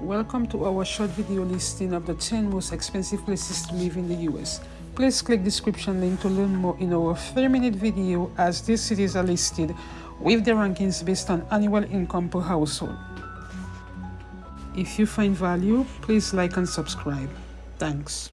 Welcome to our short video listing of the 10 most expensive places to live in the US. Please click description link to learn more in our 3 minute video as these cities are listed with the rankings based on annual income per household. If you find value, please like and subscribe. Thanks.